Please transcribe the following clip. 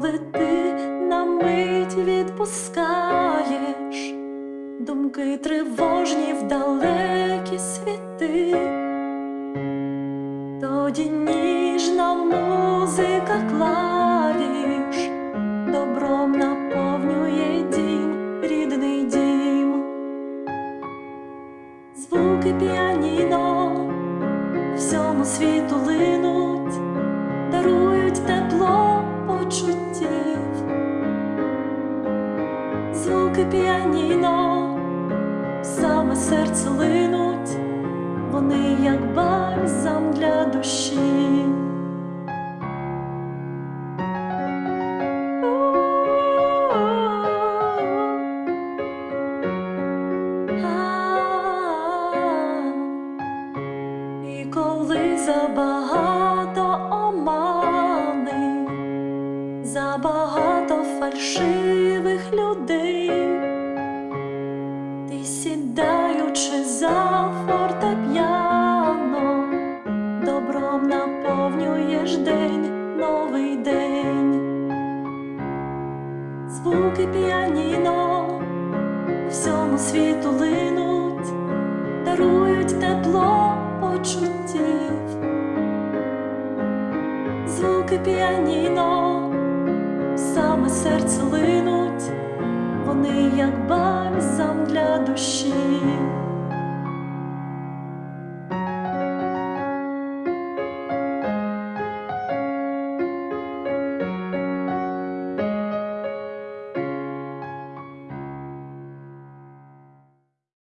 коли ти на мить відпускаєш думки тривожні в далекі світи, тоді ніжна музика клавіш добром наповнює дім, рідний дім, звуки піаніно всьому світу линуть дарують тепло почуттів, звуки піаніно, серце линуть, вони як бальзам для душі. І коли забагато омани, забагато фальшивих людей, ти сідаючи звуки піаніно всьому світу линуть дарують тепло почуттів, звуки піаніно, саме серце линуть, вони як бальзам для душі.